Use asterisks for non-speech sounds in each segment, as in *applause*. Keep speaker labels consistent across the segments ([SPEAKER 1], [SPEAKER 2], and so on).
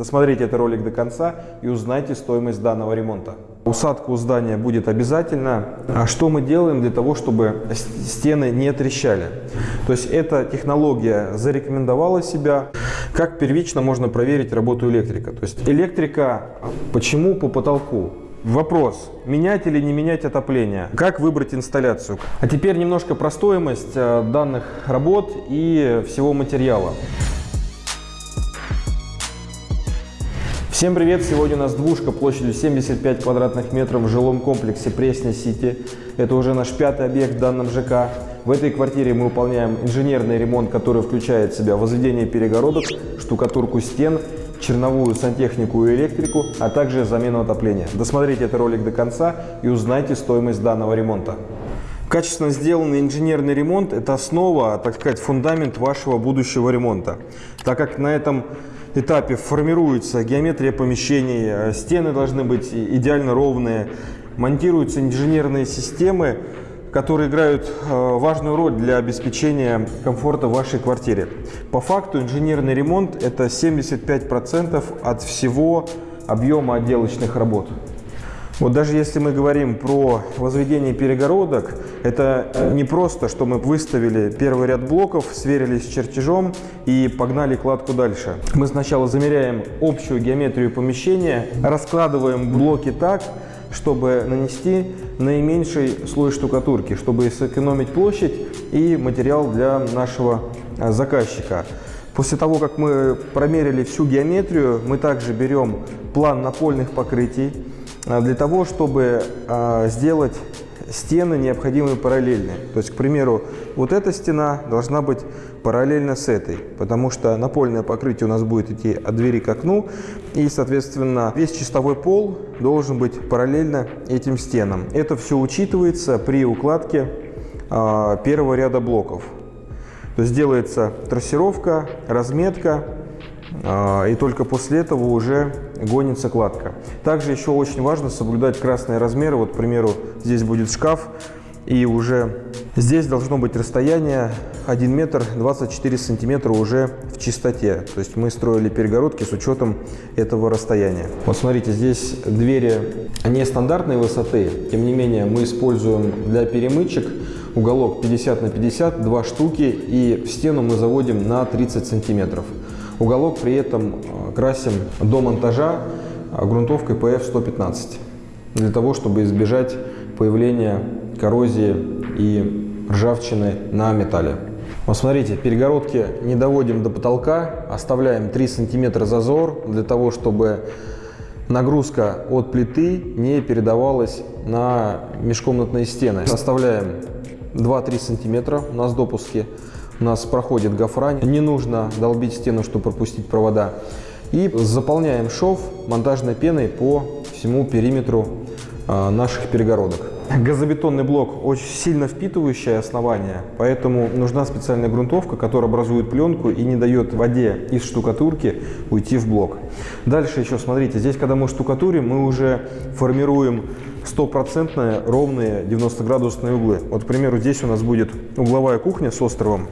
[SPEAKER 1] Досмотрите этот ролик до конца и узнайте стоимость данного ремонта. Усадка у здания будет обязательно. А что мы делаем для того, чтобы стены не трещали? То есть эта технология зарекомендовала себя. Как первично можно проверить работу электрика? То есть электрика почему по потолку? Вопрос, менять или не менять отопление? Как выбрать инсталляцию? А теперь немножко про стоимость э, данных работ и всего материала. Всем привет! Сегодня у нас двушка площадью 75 квадратных метров в жилом комплексе Пресня-Сити. Это уже наш пятый объект в данном ЖК. В этой квартире мы выполняем инженерный ремонт, который включает в себя возведение перегородок, штукатурку стен, черновую сантехнику и электрику, а также замену отопления. Досмотрите этот ролик до конца и узнайте стоимость данного ремонта. Качественно сделанный инженерный ремонт – это основа, так сказать, фундамент вашего будущего ремонта. Так как на этом этапе формируется геометрия помещений, э, стены должны быть идеально ровные, монтируются инженерные системы, которые играют э, важную роль для обеспечения комфорта в вашей квартире. По факту инженерный ремонт – это 75% от всего объема отделочных работ. Вот даже если мы говорим про возведение перегородок, это не просто, что мы выставили первый ряд блоков, сверились с чертежом и погнали кладку дальше. Мы сначала замеряем общую геометрию помещения, раскладываем блоки так, чтобы нанести наименьший слой штукатурки, чтобы сэкономить площадь и материал для нашего а, заказчика. После того, как мы промерили всю геометрию, мы также берем план напольных покрытий, для того, чтобы а, сделать стены необходимые параллельные. То есть, к примеру, вот эта стена должна быть параллельно с этой, потому что напольное покрытие у нас будет идти от двери к окну, и, соответственно, весь чистовой пол должен быть параллельно этим стенам. Это все учитывается при укладке э, первого ряда блоков. То есть делается трассировка, разметка, и только после этого уже гонится кладка. Также еще очень важно соблюдать красные размеры. Вот, к примеру, здесь будет шкаф, и уже здесь должно быть расстояние 1 метр 24 сантиметра уже в чистоте. То есть мы строили перегородки с учетом этого расстояния. Вот смотрите, здесь двери нестандартной высоты. Тем не менее, мы используем для перемычек уголок 50 на 50, два штуки, и в стену мы заводим на 30 сантиметров. Уголок при этом э, красим до монтажа э, грунтовкой PF115 для того, чтобы избежать появления коррозии и ржавчины на металле. Вот смотрите, перегородки не доводим до потолка, оставляем 3 сантиметра зазор для того, чтобы нагрузка от плиты не передавалась на межкомнатные стены. Оставляем 2-3 сантиметра у нас допуски у нас проходит гофрань. Не нужно долбить стену, чтобы пропустить провода. И заполняем шов монтажной пеной по всему периметру а, наших перегородок. *laughs* Газобетонный блок очень сильно впитывающее основание, поэтому нужна специальная грунтовка, которая образует пленку и не дает воде из штукатурки уйти в блок. Дальше еще смотрите, здесь когда мы штукатурим, мы уже формируем стопроцентные ровные 90-градусные углы. Вот, к примеру, здесь у нас будет угловая кухня с островом.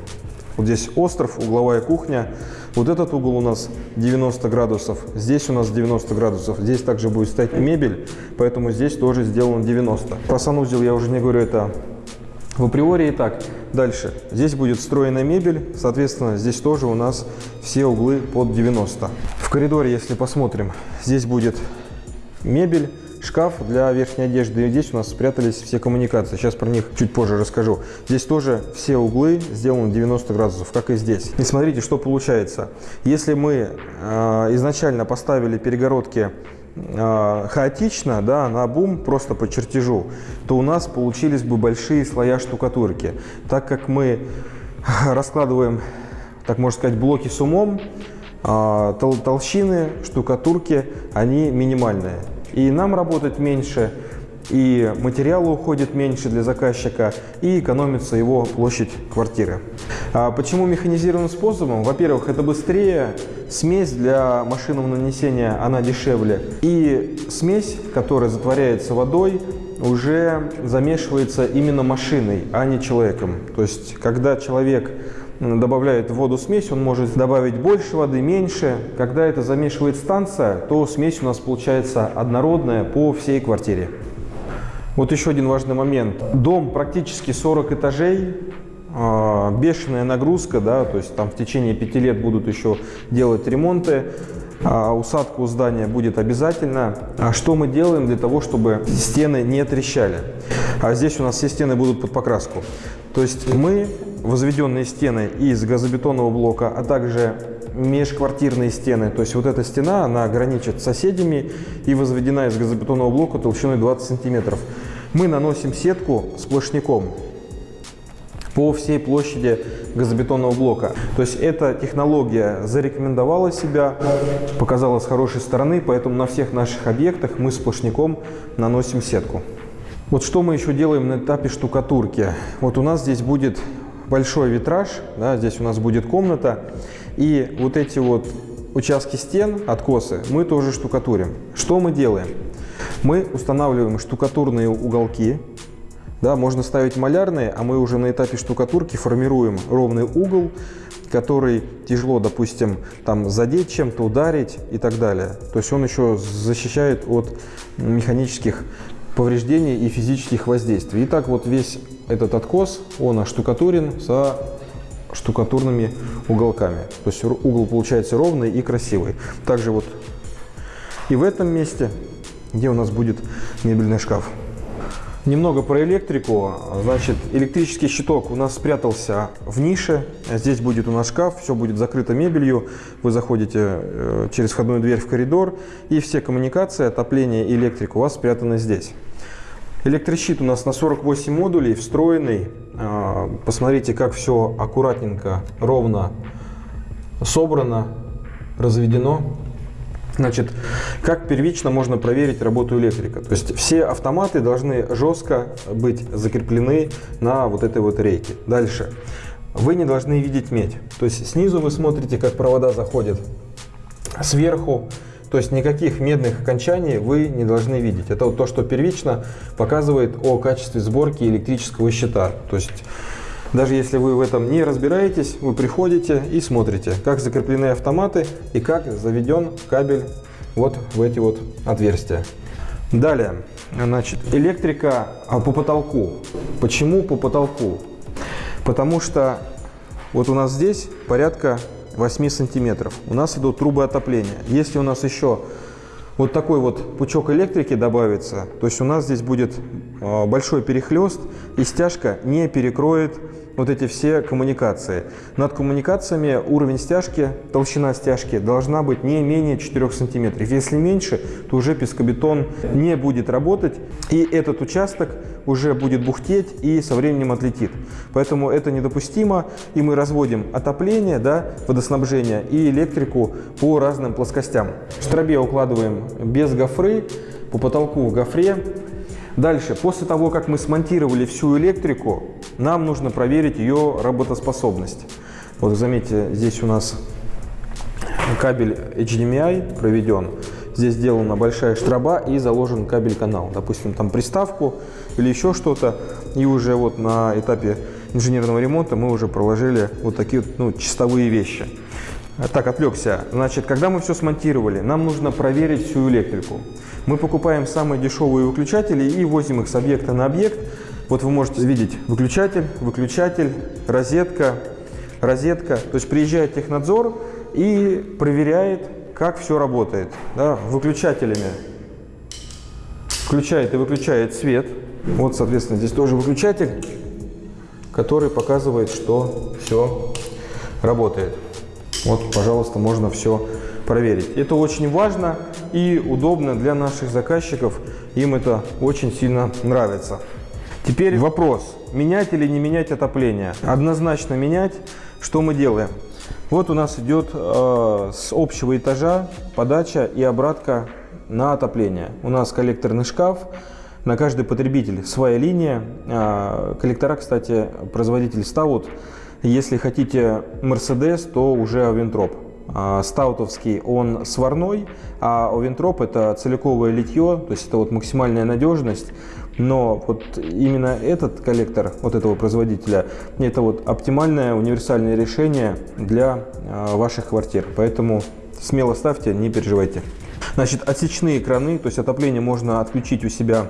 [SPEAKER 1] Вот здесь остров, угловая кухня. Вот этот угол у нас 90 градусов, здесь у нас 90 градусов. Здесь также будет стоять мебель, поэтому здесь тоже сделано 90. Про санузел я уже не говорю, это в априори. Итак, дальше. Здесь будет встроенная мебель, соответственно, здесь тоже у нас все углы под 90. В коридоре, если посмотрим, здесь будет мебель, шкаф для верхней одежды. И здесь у нас спрятались все коммуникации. Сейчас про них чуть позже расскажу. Здесь тоже все углы сделаны 90 градусов, как и здесь. И смотрите, что получается. Если мы э, изначально поставили перегородки э, хаотично, да, на бум, просто по чертежу, то у нас получились бы большие слоя штукатурки. Так как мы раскладываем, так можно сказать, блоки с умом, э, толщины штукатурки, они минимальные. И нам работать меньше, и материала уходит меньше для заказчика, и экономится его площадь квартиры. А почему механизированным способом? Во-первых, это быстрее, смесь для машинного нанесения, она дешевле, и смесь, которая затворяется водой, уже замешивается именно машиной, а не человеком. То есть, когда человек добавляет в воду смесь, он может добавить больше воды, меньше. Когда это замешивает станция, то смесь у нас получается однородная по всей квартире. Вот еще один важный момент. Дом практически 40 этажей, а, бешеная нагрузка, да, то есть там в течение пяти лет будут еще делать ремонты, а усадка здания будет обязательно. А что мы делаем для того, чтобы стены не трещали? А здесь у нас все стены будут под покраску. То есть мы возведенные стены из газобетонного блока, а также межквартирные стены. То есть вот эта стена, она граничит с соседями и возведена из газобетонного блока толщиной 20 сантиметров. Мы наносим сетку сплошняком по всей площади газобетонного блока. То есть эта технология зарекомендовала себя, показала с хорошей стороны, поэтому на всех наших объектах мы сплошняком наносим сетку. Вот что мы еще делаем на этапе штукатурки. Вот у нас здесь будет большой витраж, да, здесь у нас будет комната, и вот эти вот участки стен, откосы, мы тоже штукатурим. Что мы делаем? Мы устанавливаем штукатурные уголки, да, можно ставить малярные, а мы уже на этапе штукатурки формируем ровный угол, который тяжело, допустим, там задеть чем-то, ударить и так далее. То есть он еще защищает от механических повреждений и физических воздействий. Итак, вот весь этот откос, он оштукатурен со штукатурными уголками. То есть угол получается ровный и красивый. Также вот и в этом месте, где у нас будет мебельный шкаф. Немного про электрику. Значит, электрический щиток у нас спрятался в нише. Здесь будет у нас шкаф, все будет закрыто мебелью. Вы заходите э, через входную дверь в коридор, и все коммуникации, отопление и электрика у вас спрятаны здесь. Электрощит у нас на 48 модулей, встроенный. А, посмотрите, как все аккуратненько, ровно собрано, разведено. Значит, как первично можно проверить работу электрика? То есть все автоматы должны жестко быть закреплены на вот этой вот рейке. Дальше. Вы не должны видеть медь. То есть снизу вы смотрите, как провода заходят. Сверху то есть никаких медных окончаний вы не должны видеть. Это вот то, что первично показывает о качестве сборки электрического щита. То есть даже если вы в этом не разбираетесь, вы приходите и смотрите, как закреплены автоматы и как заведен кабель вот в эти вот отверстия. Далее, значит, электрика а, по потолку. Почему по потолку? Потому что вот у нас здесь порядка 8 сантиметров. У нас идут трубы отопления. Если у нас еще вот такой вот пучок электрики добавится, то есть у нас здесь будет а, большой перехлест и стяжка не перекроет вот эти все коммуникации. Над коммуникациями уровень стяжки, толщина стяжки должна быть не менее 4 сантиметров. Если меньше, то уже пескобетон не будет работать, и этот участок уже будет бухтеть и со временем отлетит. Поэтому это недопустимо, и мы разводим отопление, да, водоснабжение и электрику по разным плоскостям. В штробе укладываем без гофры, по потолку в гофре, Дальше, после того, как мы смонтировали всю электрику, нам нужно проверить ее работоспособность. Вот заметьте, здесь у нас кабель HDMI проведен. Здесь сделана большая штроба и заложен кабель-канал. Допустим, там приставку или еще что-то. И уже вот на этапе инженерного ремонта мы уже проложили вот такие ну, чистовые вещи. Так, отвлекся. Значит, когда мы все смонтировали, нам нужно проверить всю электрику. Мы покупаем самые дешевые выключатели и возим их с объекта на объект. Вот вы можете видеть выключатель, выключатель, розетка, розетка. То есть приезжает технадзор и проверяет, как все работает. Да, выключателями включает и выключает свет. Вот, соответственно, здесь тоже выключатель, который показывает, что все работает. Вот, пожалуйста, можно все проверить. Это очень важно и удобно для наших заказчиков. Им это очень сильно нравится. Теперь вопрос, менять или не менять отопление? Однозначно менять. Что мы делаем? Вот у нас идет э, с общего этажа подача и обратка на отопление. У нас коллекторный шкаф, на каждый потребитель своя линия. Э, коллектора, кстати, производитель ставят. Если хотите Mercedes, то уже Авентроп. А, стаутовский, он сварной, а овентроп это целиковое литье, то есть это вот максимальная надежность Но вот именно этот коллектор вот этого производителя, это вот оптимальное универсальное решение для э, ваших квартир. Поэтому смело ставьте, не переживайте. Значит, отсечные краны, то есть отопление можно отключить у себя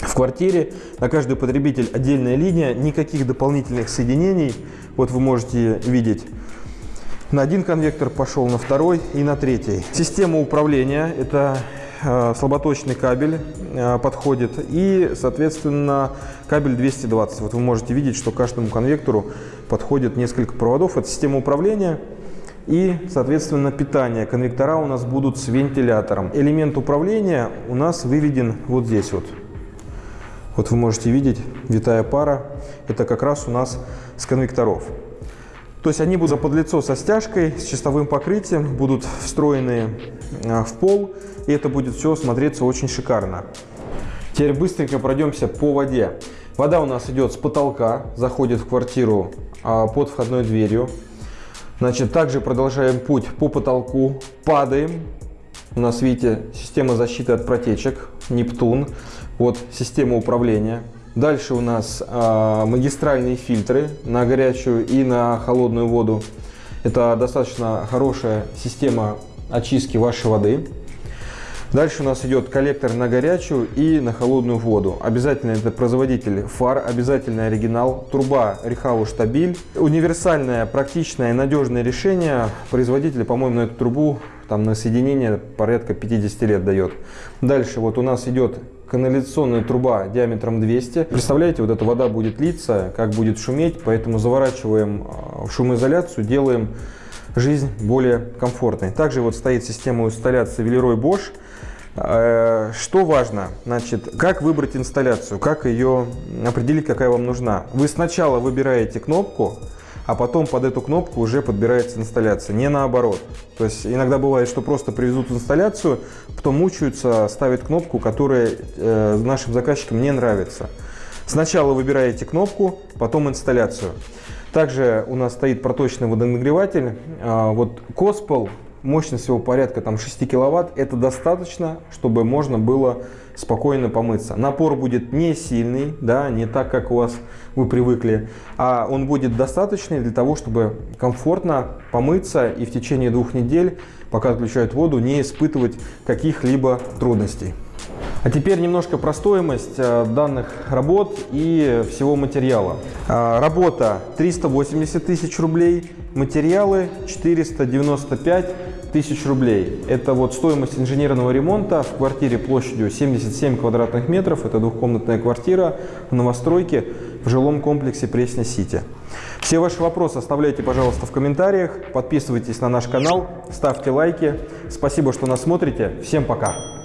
[SPEAKER 1] в квартире. На каждый потребитель отдельная линия, никаких дополнительных соединений. Вот вы можете видеть, на один конвектор пошел, на второй и на третий. Система управления – это э, слаботочный кабель э, подходит и, соответственно, кабель 220. Вот вы можете видеть, что каждому конвектору подходит несколько проводов. Это система управления и, соответственно, питание. Конвектора у нас будут с вентилятором. Элемент управления у нас выведен вот здесь вот. Вот вы можете видеть, витая пара, это как раз у нас с конвекторов. То есть они будут под лицо со стяжкой, с чистовым покрытием, будут встроены а, в пол, и это будет все смотреться очень шикарно. Теперь быстренько пройдемся по воде. Вода у нас идет с потолка, заходит в квартиру а, под входной дверью. Значит, также продолжаем путь по потолку, падаем. У нас, видите, система защиты от протечек, Нептун. Вот система управления. Дальше у нас э, магистральные фильтры на горячую и на холодную воду. Это достаточно хорошая система очистки вашей воды. Дальше у нас идет коллектор на горячую и на холодную воду. Обязательно это производитель фар, обязательно оригинал, труба Рихау Штабиль. Универсальное, практичное и надежное решение. Производитель, по-моему, на эту трубу там на соединение порядка 50 лет дает. Дальше вот у нас идет канализационная труба диаметром 200. Представляете, вот эта вода будет литься, как будет шуметь, поэтому заворачиваем а, в шумоизоляцию, делаем жизнь более комфортной. Также вот стоит система инсталляции Велерой Bosch. Э, что важно? Значит, как выбрать инсталляцию, как ее определить, какая вам нужна. Вы сначала выбираете кнопку, а потом под эту кнопку уже подбирается инсталляция, не наоборот. То есть иногда бывает, что просто привезут инсталляцию, потом мучаются, ставят кнопку, которая э, нашим заказчикам не нравится. Сначала выбираете кнопку, потом инсталляцию. Также у нас стоит проточный водонагреватель. А, вот Коспел мощность его порядка там, 6 киловатт, это достаточно, чтобы можно было спокойно помыться. Напор будет не сильный, да, не так, как у вас вы привыкли, а он будет достаточный для того, чтобы комфортно помыться и в течение двух недель, пока отключают воду, не испытывать каких-либо трудностей. А теперь немножко про стоимость э, данных работ и всего материала. А, работа 380 тысяч рублей, материалы 495 тысяч рублей. Это вот стоимость инженерного ремонта в квартире площадью 77 квадратных метров. Это двухкомнатная квартира в новостройке в жилом комплексе Пресня-Сити. Все ваши вопросы оставляйте, пожалуйста, в комментариях. Подписывайтесь на наш канал, ставьте лайки. Спасибо, что нас смотрите. Всем пока!